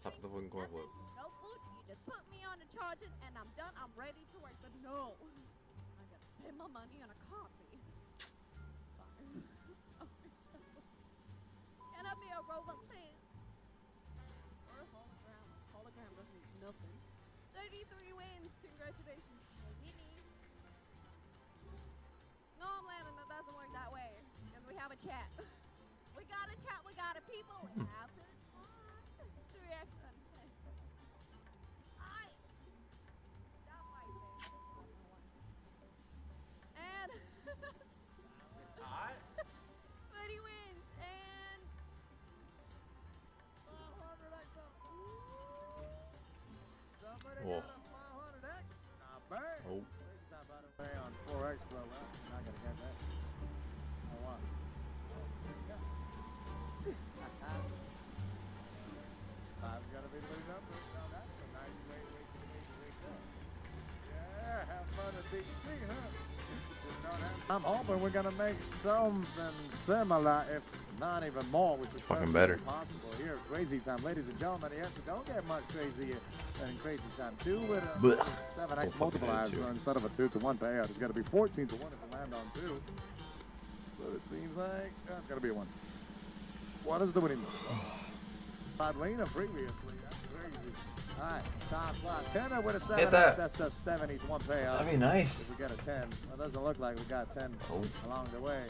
Stop the fucking coin flip. No food. You just put me on a charging, and I'm done. I'm ready to work. But no, I gotta spend my money on a coffee. Fine. Can I be a robot fan? Or a hologram? Hologram doesn't mean nothing. 33 wins. Congratulations, Winnie. No, I'm landing. That doesn't work that way. Because we have a chat. We got a chat. We got a people. Whoa. got a 500X? Not bad. Oh. Crazy time, by the way, on 4X, bro. Well, you're not gonna get that. Oh, wow. Five's gotta be the number. Now that's a nice way, way to way to wake up. Yeah, have fun at huh? Just don't have- I'm hoping we're gonna make something similar, if not even more, which is Fucking better. Possible here, at crazy time, ladies and gentlemen. Yes, don't get much crazier than crazy time. Two with a Blech. seven Oh, X multiplier, so instead of a two to one payout, it's gonna be fourteen to one if you land on two. So it seems like oh, that's gonna be a one. What is the winning? Padlina previously. That's crazy. All right, top slot. Tenner with a seven. that. That's a seven. He's one payout. That'd be If nice. we get a 10, well, it doesn't look like we got 10 Oh. along the way.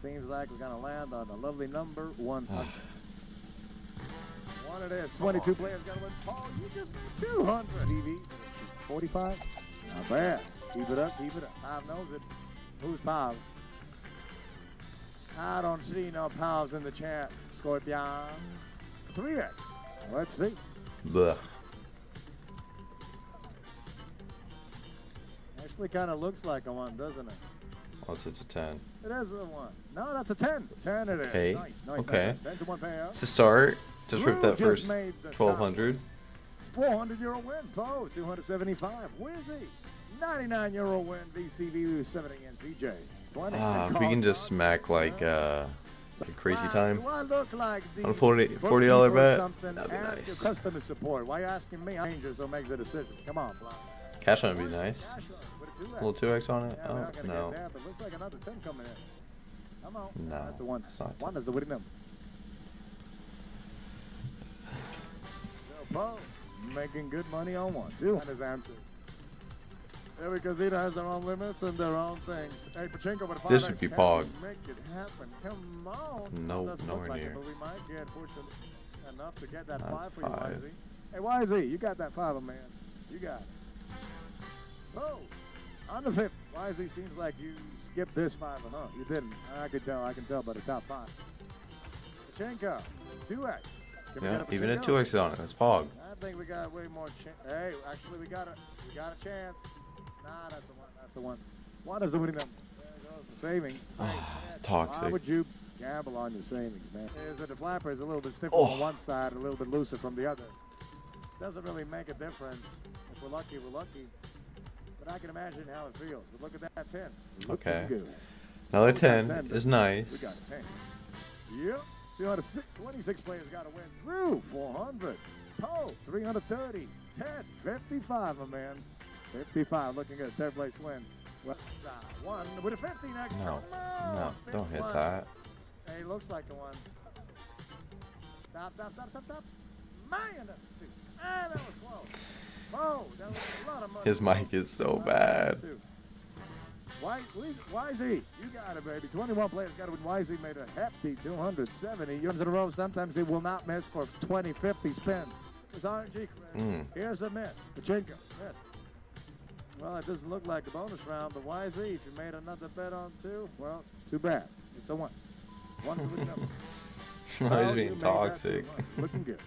Seems like we're going to land on a lovely number 100. One ah. it is. 22 players got to win. Paul, you just made 200. TV, 45. Not bad. Keep it up, keep it up. Pav knows it. Who's Pav? I don't see no Pavs in the chat. Scorpion. 3x. Let's see. Blech. Actually, kind of looks like a one, doesn't it? Unless it's a 10. It is a one. No, that's a 10. 10 it is. Okay, Nice, nice. okay. Nice. 10 to 1 payout. To start, just rip that just first made the top 1200. It's 400 euro win. Poe, 275. Wizzy, 99 euro win. VCV 70 and CJ. 20. Ah, if we can just smack like uh, like a crazy time. I like On 40 bookkeeper $40 bet? That'd be nice. your customer support. Why are you asking me? I'm angel, so makes a decision. Come on, Blanc. Cash hunt would be nice. Cash hunt with a little 2x on it? Yeah, Oh, no. that, but looks like another 10 coming in. Come on. No, That's a one. it's not One is the winning number. Bo, making good money on one. Two. That is answer. Every casino has their own limits and their own things. Hey, Pachinko, with This 5X, would be Pog. Make it happen. Come on. No, Doesn't nowhere look like near. It, but we might get, fortunately, enough to get that That's five for five. you, YZ. Hey, YZ, you got that five, man. You got it. Oh, under 50. YZ seems like you skipped this five, huh? You didn't. I can tell. I can tell by the top five. Pachinko, 2X. Can Yeah, a even a 2x on it. That's Pog. I think we got way more chance. Hey, actually, we got a we got a chance. Nah, that's a one. That's a one. One is the winning number. Savings. Ah, hey, man, Why would you gamble on your savings, man? Is that the flapper is a little bit stiffer Oh. on one side, a little bit looser from the other. Doesn't really make a difference. If we're lucky, we're lucky. But I can imagine how it feels. But look at that 10. Okay. Good. Another We got 10 10, is We nice. got a 10. Yep. 206, 26 players got to win. Drew, 400. Poe, 330. 10, 55, my man. 55, looking good. Third place win. Well, uh, one with a 50 next. No, no, on, don't hit 51. that. Hey, looks like a one. Stop, stop, stop, stop, stop. Man, that's a two. Ah, that was close. That was a lot of money. His mic is so bad. Why, YZ, you got it, baby. 21 players got it when YZ made a hefty 270 yards in a row. Sometimes he will not miss for 20, 50 spins. It's RNG. Mm. Here's a miss. Pachinko, miss. Well, it doesn't look like a bonus round, but YZ, if you made another bet on two, well, too bad. It's a one. One to the number. Well, being toxic. Looking good.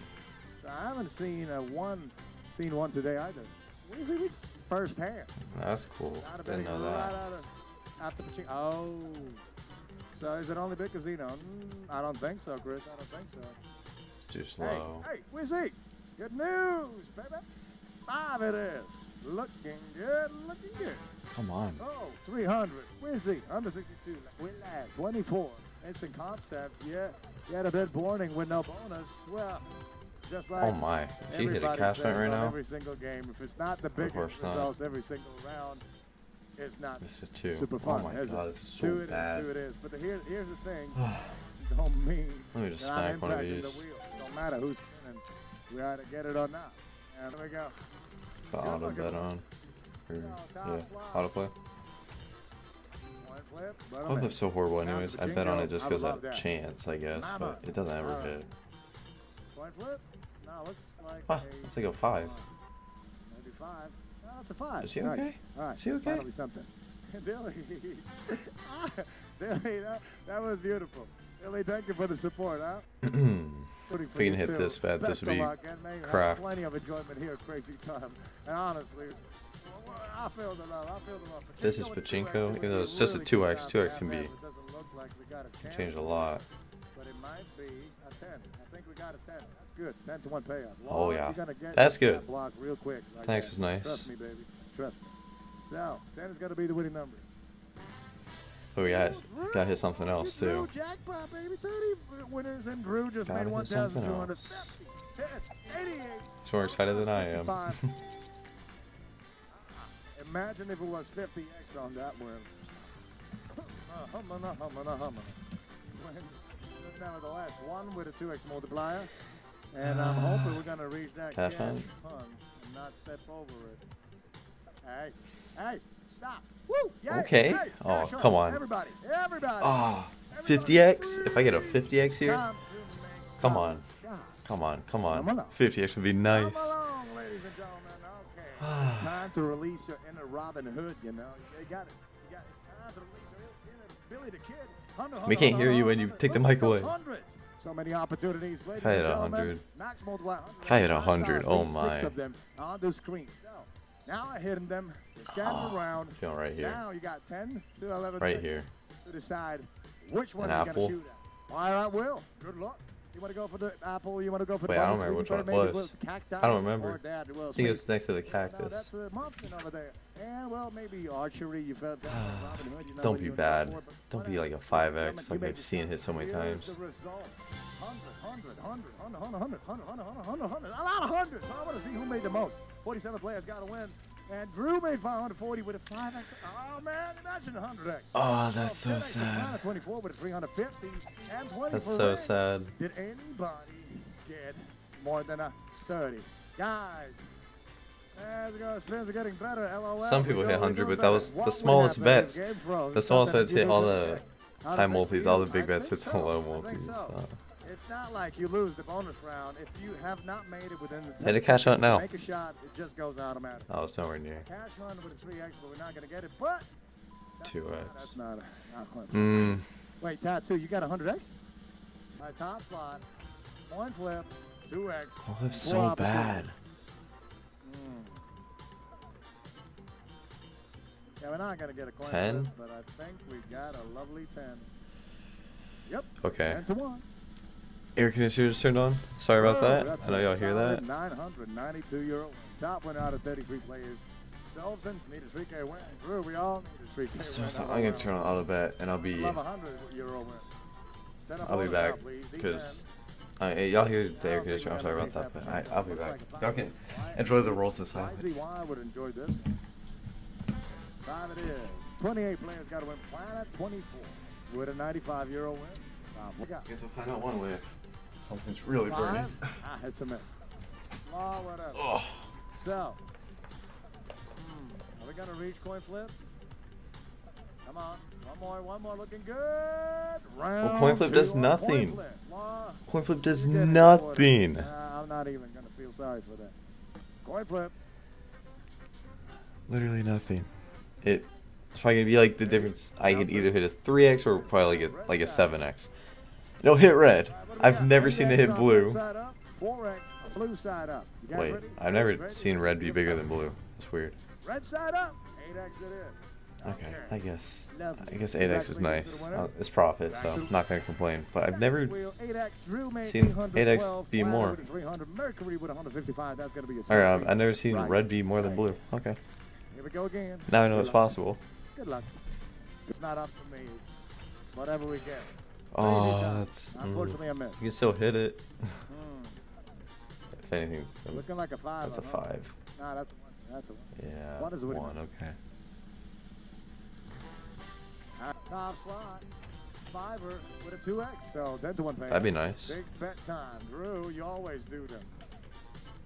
So I haven't seen a one, seen one today either. Weeks first hand. That's cool. Didn't know right that. out of after Pachinko. Oh. So is it only big casino? Mm, I don't think so, Chris. I don't think so. It's too slow. Hey, hey, Wizzy. Good news, baby. Five it is. Looking good, looking good. Come on. Oh, 300. Wizzy, under 62. We last 24. Instant concept. Yeah, you had a bit warning with no bonus. Well, just oh like Oh my. If you hit a cash says right now, Every single game. If it's not the course biggest not. results every single round, it's not this is two. super Oh my is god, is so two it is, bad. two it is. But the, here, here's the thing. don't mean Let me just smack one of these. the wheel. Don't matter who's spinning. We either get it or not. And there we go. The Good auto bet on. Or, Yeah, top yeah, slot. autoplay. One flip. Auto in. flip's so horrible anyways. I bet on it just because love chance, I guess, but it doesn't ever hit. Coin flip. No, looks like Ah, a it's like a five. Maybe five. No, that's a five. Is he Nice. okay? All right. Is he okay? Finally something. Billy. Billy, that, that was beautiful. Billy, thank you for the support, huh? For we can hit too. this bet, this would be luck, and may you have. Plenty of enjoyment here at Crazy Time. And honestly, I feel the love. I feel the love. This is Pachinko with Pachinko, 2X would even though it's just a 2X, 2X can be like we got a chance changed a lot. It might be a 10. I think we got a 10. That's good. 10 to 1 payout. Oh, yeah. you're gonna get That's that good. block real quick. Like Thanks that. is nice. Trust me, baby. Trust me. So, 10 is going to be the winning number. But we got got hit something else too. jackpot, baby. 30 winners, and Drew just Gotta made 1,250. He's more excited than I am. Imagine if it was 50x on that one. Uh, humana, humana, humana. When, nevertheless, one with a 2x multiplier. And I'm hoping we're going to reach that Cash hunt and not step over it. Hey, hey, stop. Woo! Yay, Okay. hey, Oh, come on. Everybody, everybody. Ah, 50x? If I get a 50x here, Time to make Come on. come on, come on. along. 50x would be nice. Come along, ladies and gentlemen. Okay. it's time to release your inner Robin Hood, you know. You got it. You got it. It's time to release your inner Billy the Kid. We can't hear you when you take the mic away. So many opportunities, I had a hundred. Max multiply. hundred. If I had a hundred, oh my. Six of them on the screen. Now I hit them. Oh, around. Feeling right here. Now you got 10 to 11 Right here. to decide which one An you're apple. going to shoot at. All right, Will. Good luck. You want to go for the apple? You want to go for Wait, the I don't remember which one it was. Cacti I don't remember. Dad, I think it was next to the cactus. that's a muffin over there. And well, maybe archery. You felt down with Robin Hood. You know Don't be bad. Don't be like a 5x like I've seen hit so many times. the result. 100, 100, 100, 100, 100, 100, 100, 100, 100. A lot of hundreds. I want to see who made the most. 47 players got to win. And Drew made 540 with a 5x. Oh, man, imagine 100x. Oh, that's so sad. 24 with a 350 and 20 That's so sad. Did anybody get more than a 30? Guys, as it goes, spins are getting better. LOL. Some people hit 100, but that was the smallest bets. The smallest bets hit all the high multis, all the big bets hit the low multis. so. It's not like you lose the bonus round if you have not made it within the. Hit a 10 cash hunt now. Make a shot, it just goes automatic. I was nowhere near. Cash hunt with a 3x, but we're not going to get it. But. 2x. That's not a. Not. Mmm. Wait, tattoo, you got a 100x? All right, top slot. One flip. 2x. Oh, that's so bad. Mm. Yeah, we're not going to get a coin 10? flip, but I think we got a lovely 10. Yep. Okay. 10 to 1. Air conditioner just turned on. Sorry about Oh, that. I know y'all hear that. 992 euro. Top winner out of 33 players. Selvsons need a 3K win. Drew, we all need a 3K So, win. I'm gonna turn on auto bet and I'll be Love a 100 euro win. Set up I'll be back now, please. D10. because y'all hear the air conditioner. I'm sorry about that, but I, I'll be back. Y'all can enjoy the rolls in silence. YZY would enjoy this one. Five it is. 28 players got to win Planet 24 with a 95 euro win. Um, Guess we'll find out one way if something's really burning. five. Ah, it's a miss. Law, whatever. Oh, So, hmm, are we going to reach coin flip? Come on. One more, one more looking good. Round coin flip two does nothing. Coin flip. Law, coin flip does you get it, nothing. quarter. Nah, I'm not even going to feel sorry for that. Coin flip. Literally nothing. It. It's probably gonna be like the difference. I could either hit a 3x or probably get like a 7x. No, hit red. I've never seen it hit blue. Wait, I've never seen red be bigger than blue. That's weird. Red side up. 8x. Okay, I guess I guess 8x is nice. It's profit, so I'm not gonna complain. But I've never seen 8x be more. Alright, I've never seen red be more than blue. Okay. Here we go again. Now I know it's possible. Good luck. It's not up to me. It's whatever we get. Oh, that's. mm. Unfortunately, I missed. You can still hit it. Hmm. if anything, um, Looking like a five. that's a huh? five. Nah, that's a one. That's a one. Yeah, One is a one. Okay. Top slot. Fiver with a 2x. So 10 to 1 pay. That'd be nice. Big bet time. Drew, you always do them.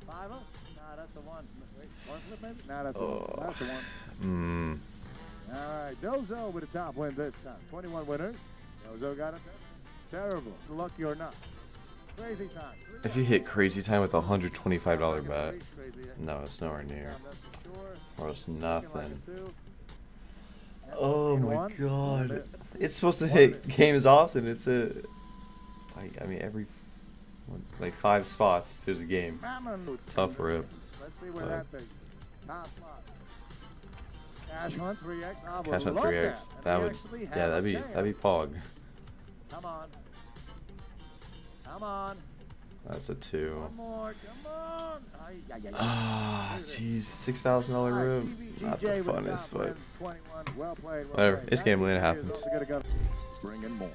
Fiver? Nah, that's a 1. Wait, one flip maybe? Nah, that's a 1. Oh. That's a 1. Hmm. All right, Dozo with a top win this time. 21 winners. Dozo got it. Terrible. Lucky or not. Crazy time. If you hit crazy time with a hundred twenty-five dollar bet, no, it's nowhere near. Time, that's for sure. Or it's Looking like a nothing. Oh my god. It's supposed to hit bit. games often. It's a like I mean every like five spots there's a game. Tough rip. Let's see where that takes. Top spot. Cash hunt 3x. I would Cash hunt love three that. X. And That we would actually yeah, that'd be chance. that'd be Pog. Come on. Come on. That's a two. One more. Come on. Ay, ay, ay, ay. Ah, jeez, six thousand dollar All right, room. Not the funnest, but win, 21. Well played. Well Whatever, played. it's gambling, it happens. is also gonna go. Bring in more.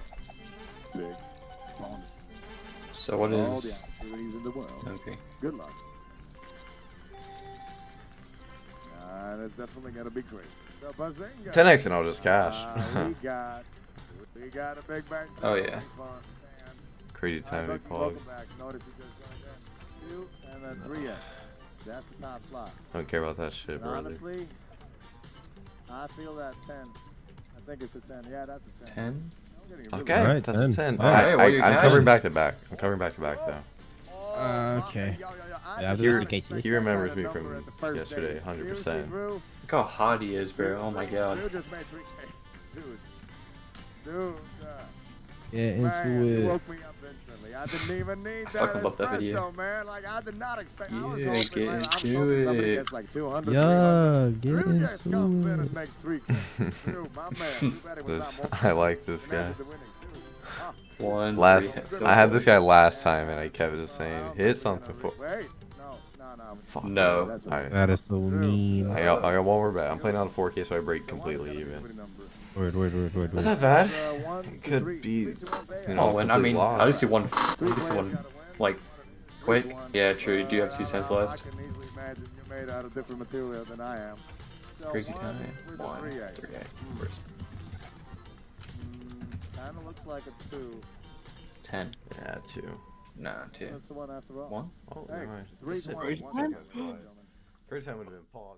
So what is? All the is? opportunities in the world. Okay. Good luck. Uh, that's definitely gonna be crazy. So Bazinga. 10x and I'll just cash. Uh, we got, we got a big bank. Oh, yeah. Crazy time to Alright, be Pog. welcome back. Notice you just joined in. Two and then three X. That's the top slot. Don't care about that shit, And brother. honestly, I feel that ten. I think it's a ten. Yeah, that's a ten. Ten. I'm getting a really Okay, good- Alright, that's 10. a ten. Alright, I, I, I'm cashing. covering back to back. I'm covering back to back though. Uh, okay. I Yeah, did this not is Casey. expect He remembers me from number at the first yesterday, 100%. Look how hot he is, bro. Oh my god. Drew just made three K. Dude. Dude. Uh, man, into it. woke me up instantly. I didn't even need that fucking love that video. man. Like, I did not expect I was Yeah, hoping, get like, I'm into hoping it. gets like 200, Yeah, get Drew just comes in into it. makes three Drew, my man. You bet it was This- not more I like this guy. One. Last, so I had this guy last time, and I kept just Uh, I saying hit something for. gonna re- Wait, no, no, no. Fuck. No. That's All right. That is so mean. I got, I got one more bet. I'm playing on 4K, so I break completely even. equity number. Word, word, word, word, That's not bad. Uh, It could be, Three, two, one, you know, Oh, and I mean, loss. I just do one. I just do one. like, Three quick. Yeah, true. You do have Uh, two cents left. I can easily imagine you're made out of different material than I am. So Crazy time. with a One, three X. three, eight. First. Kind of looks like a two. Ten. Yeah, two. No, two. That's the one after all. One. Oh, Hey, never mind. three Just to said one. time. second, ladies and gentlemen. Crazy time would have been Pog.